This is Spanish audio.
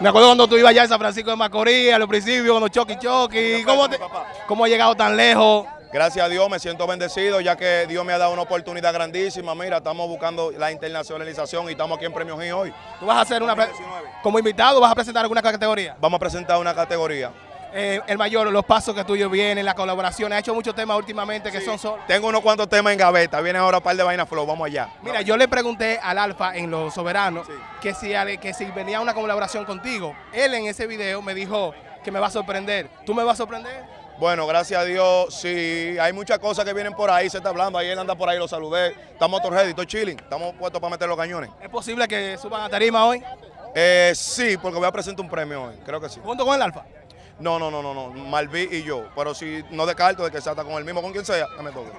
Me acuerdo cuando tú ibas allá en San Francisco de Macorís, a los principios, cuando Choki Choki. ¿Cómo, te- ¿Cómo has llegado tan lejos? Gracias a Dios me siento bendecido ya que Dios me ha dado una oportunidad grandísima. Mira, estamos buscando la internacionalización y estamos aquí en Premio Gin hoy. ¿Tú vas a hacer una... Como invitado vas a presentar alguna categoría? Vamos a presentar una categoría. Eh, el mayor, los pasos que tuyos vienen, la colaboración. Ha hecho muchos temas últimamente que son solo. Tengo unos cuantos temas en gaveta. Viene ahora un par de vainas flow. Vamos allá. Mira, yo le pregunté al Alfa en Los Soberanos Sí. que, si, que si venía una colaboración contigo. Él en ese video me dijo que me va a sorprender. ¿Tú me vas a sorprender? Bueno, gracias a Dios, sí, hay muchas cosas que vienen por ahí, se está hablando, ahí él anda por ahí, lo saludé, estamos todos ready, estoy chilling, estamos puestos para meter los cañones. ¿Es posible que suban a tarima hoy Eh, sí, porque voy a presentar un premio hoy, creo que sí. junto con el Alfa? No, no, no, no, no, Malví y yo, pero si no descarto de que se ata con el mismo, con quien sea, que me toque.